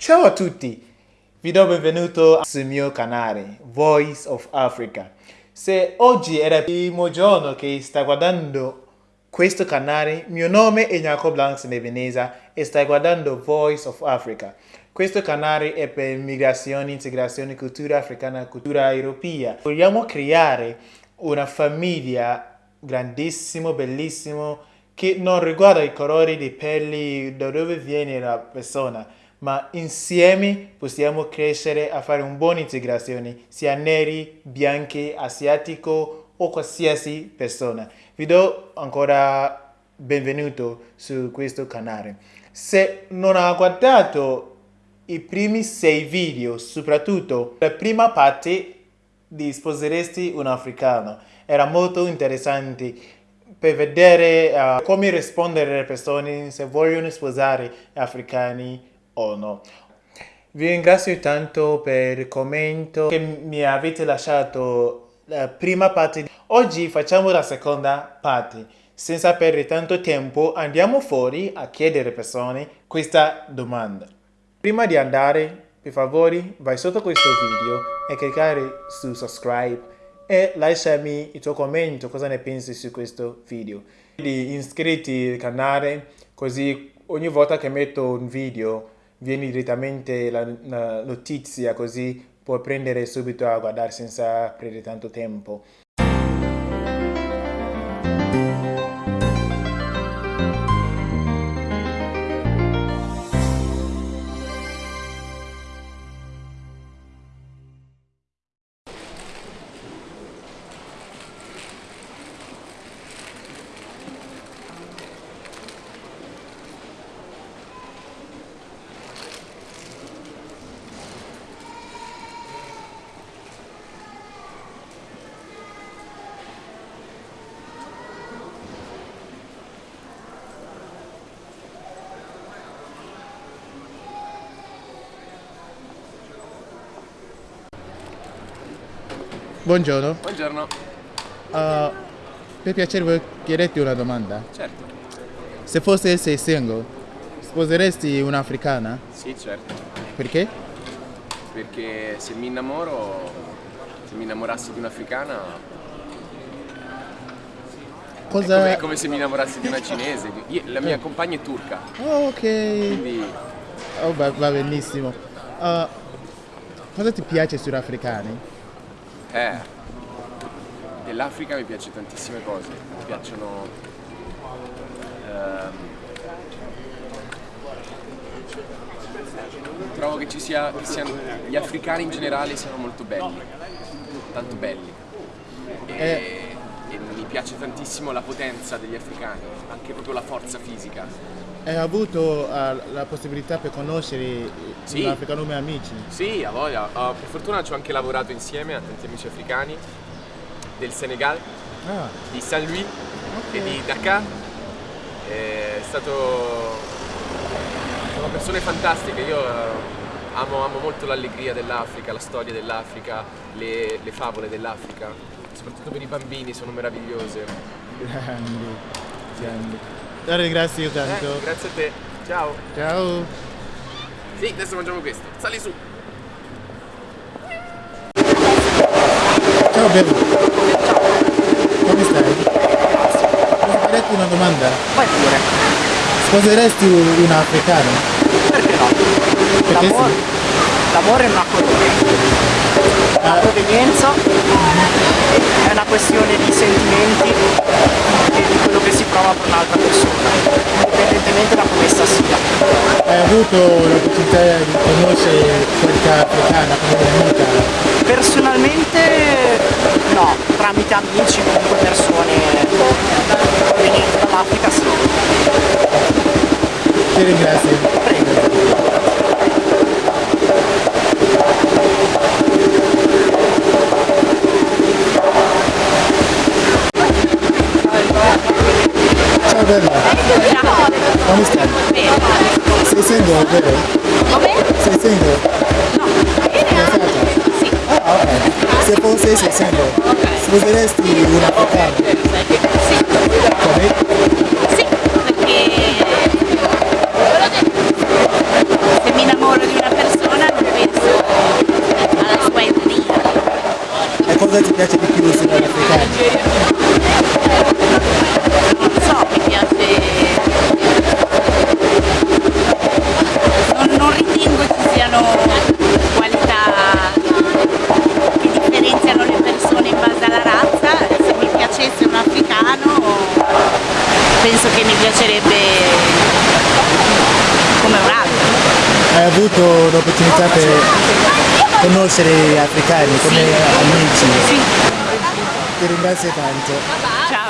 Ciao a tutti, vi do benvenuto sul mio canale Voice of Africa. Se oggi è il primo giorno che stai guardando questo canale, mio nome è Jacob Blancs Nebenesa e stai guardando Voice of Africa. Questo canale è per migrazione, integrazione, cultura africana, cultura europea. Vogliamo creare una famiglia grandissima, bellissima, che non riguarda i colori di pelle, da dove viene la persona, ma insieme possiamo crescere a fare una buona integrazione, sia neri, bianchi, asiatico o qualsiasi persona. Vi do ancora benvenuto su questo canale. Se non ha guardato i primi sei video, soprattutto la prima parte di Sposeresti un africano, era molto interessante per vedere uh, come rispondere alle persone se vogliono sposare africani o no. Vi ringrazio tanto per il commento che mi avete lasciato la prima parte. Oggi facciamo la seconda parte. Senza perdere tanto tempo andiamo fuori a chiedere persone questa domanda. Prima di andare, per favore, vai sotto questo video e cliccare su subscribe e lasciami il tuo commento, cosa ne pensi su questo video. Iscriviti al canale, così ogni volta che metto un video viene direttamente la, la notizia, così puoi prendere subito a guardare senza perdere tanto tempo. Buongiorno. Buongiorno. Uh, per piacere voglio chiederti una domanda. Certo. Se fosse sei single, sposeresti un'africana? Sì, certo. Perché? Perché se mi innamoro, se mi innamorassi di un'africana... Cosa... È come, è come se mi innamorassi di una cinese. Io- la mia compagna è turca, Oh, ok. quindi Oh, va, va benissimo. Uh, cosa ti piace sugli africani? Eh, dell'Africa mi piace tantissime cose. Mi piacciono... ehm, trovo che ci sia, che siano, gli africani in generale siano molto belli, tanto belli. E, e mi piace tantissimo la potenza degli africani, anche proprio la forza fisica. Hai avuto uh, la possibilità per conoscere Sì. un africano come amici? Sì, a voglia. Uh, per fortuna ci ho anche lavorato insieme a tanti amici africani del Senegal, Ah, di Saint Louis ok. e di Dakar. È stato... sono persone fantastiche, io eh, amo, amo molto l'allegria dell'Africa, la storia dell'Africa, le, le favole dell'Africa, soprattutto per i bambini sono meravigliose. Grandi, grandi. Ti ringrazio Eh, tanto. grazie a te, ciao! Ciao. Sì, adesso mangiamo questo, sali su! Ciao bello. Come stai? Posso chiederti una domanda? Vai pure, Sposeresti un africano? perché no? Perché L'amore, sì? l'amore non ha colore. La provenienza è una questione di sentimenti e di prova per un'altra persona, indipendentemente da come essa sia. Hai avuto l'opportunità di conoscere qualche africana come amica? Personalmente no, tramite amici, comunque persone provenienti dall'Africa sì. Ti ringrazio. Prego. Come stai? Sei single, vero? Come? Sei single? No, Fidanzata? Sì. Ah, ok. Se fosse sei single, sposeresti un africano? Sì. L'opportunità per conoscere gli africani come amici? Sì. Ti ringrazio tanto. Ciao.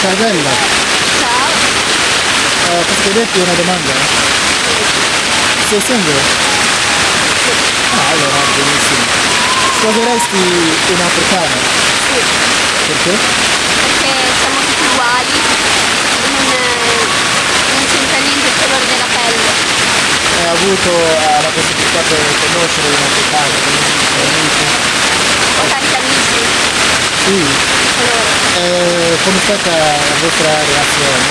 Ciao bella, Ciao. Eh, posso chiederti una domanda? Sei single? Allora, benissimo. Sposeresti un africano? Sì. Perché? perché siamo tutti uguali, non, non c'entra niente il colore della pelle. Hai avuto eh, la possibilità per conoscere un africano come amici? Ho tanti amici, Sì. loro, E come è stata la vostra relazione?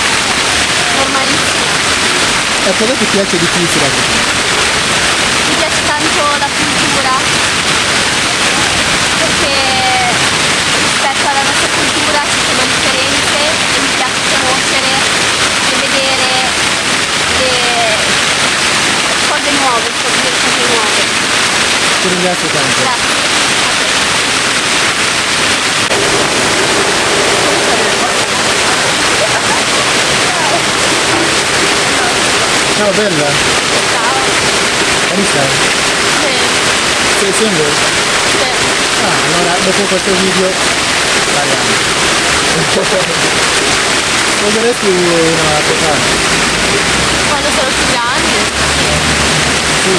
normalissima. E cosa ti piace di più sull'Africa? Mi piace tanto la cultura, perché rispetto alla nostra cultura ci sono differenze e mi piace conoscere e vedere le cose nuove, scoprire cose nuove. Ringrazio tanto. Grazie. Ciao bella, Ciao. Anissa, Sì, sei single? sì. Ah, allora dopo questo video parliamo. Sposeresti una africana? Quando sarò più grande? Sì.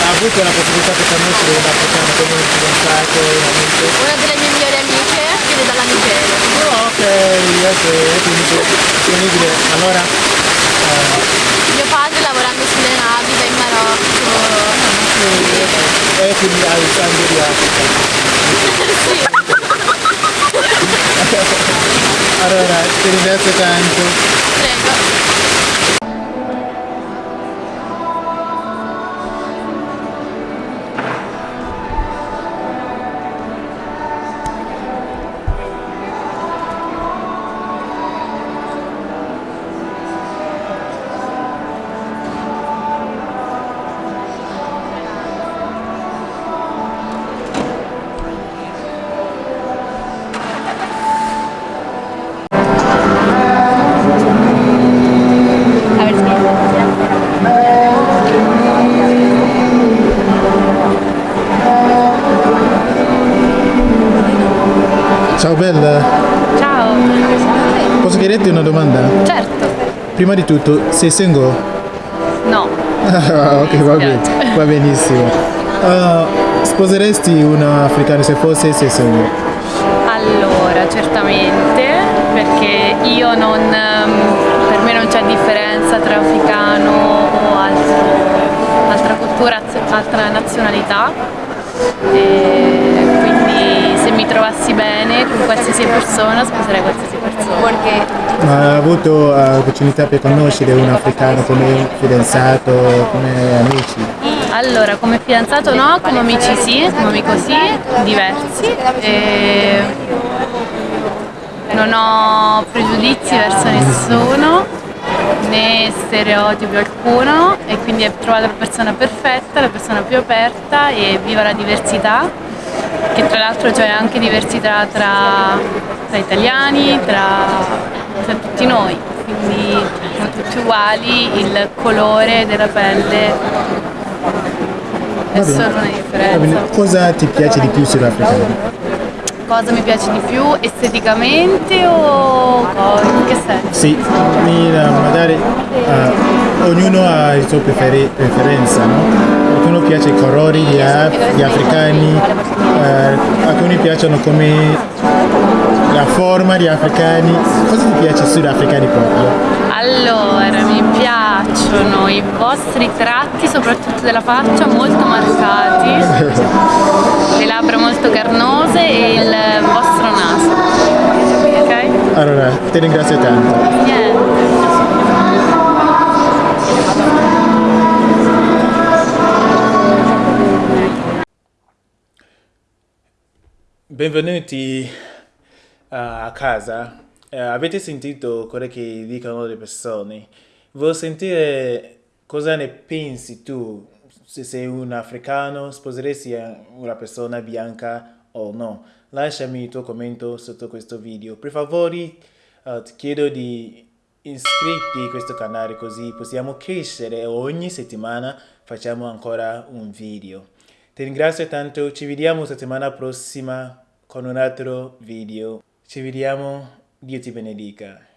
Ha avuto la possibilità di conoscere un africano come un fidanzato, un amico? Una delle mie migliori amiche viene dalla Nigeria. Oh, ok, ok, quindi disponibile. Allora, eh, Mio padre lavorando sulle navi va in Marocco. e quindi hai il sangue di Africa. Sì. Allora, ti ringrazio tanto. Ciao bella, Ciao. posso chiederti una domanda? Certo. Prima di tutto, sei single? No. Ah, ok, va bene, va benissimo. Ah, sposeresti una africana se fosse sei single? Allora, certamente, perché io non, ehm, per me non c'è differenza tra africano o altro- altra cultura, altra nazionalità, trovassi bene con qualsiasi persona sposerei qualsiasi persona. Ma hai avuto l'opportunità per conoscere un africano come fidanzato, come amici? Allora, come fidanzato no, come amici sì, come amico sì, diversi. E non ho pregiudizi verso nessuno, né stereotipi alcuno e quindi ho trovato la persona perfetta, la persona più aperta e viva la diversità, che tra l'altro c'è anche diversità tra, tra italiani, tra, tra tutti noi, quindi siamo tutti uguali, il colore della pelle è solo una differenza. Cosa ti piace di più sull'africano? Cosa mi piace di più esteticamente o? In che senso? Sì, eh, magari eh, ognuno ha le sue preferi- preferenze, no? Alcuni piace i colori gli, af- gli africani, eh, alcuni piacciono come la forma degli africani. Cosa ti piace sugli africani proprio? Allora, mi piacciono i vostri tratti, soprattutto della faccia, molto marcati, le labbra molto carnose e il vostro naso. Allora, ti ringrazio tanto. Niente. Benvenuti eh, a casa. Eh, avete sentito quello che dicono le persone. Vuoi sentire cosa ne pensi tu? Se sei un africano, sposeresti una persona bianca o no? Lasciami il tuo commento sotto questo video. Per favore, eh, ti chiedo di iscriverti a questo canale così possiamo crescere e ogni settimana facciamo ancora un video. Ti ringrazio tanto, ci vediamo settimana prossima con un altro video. Ci vediamo, Dio ti benedica.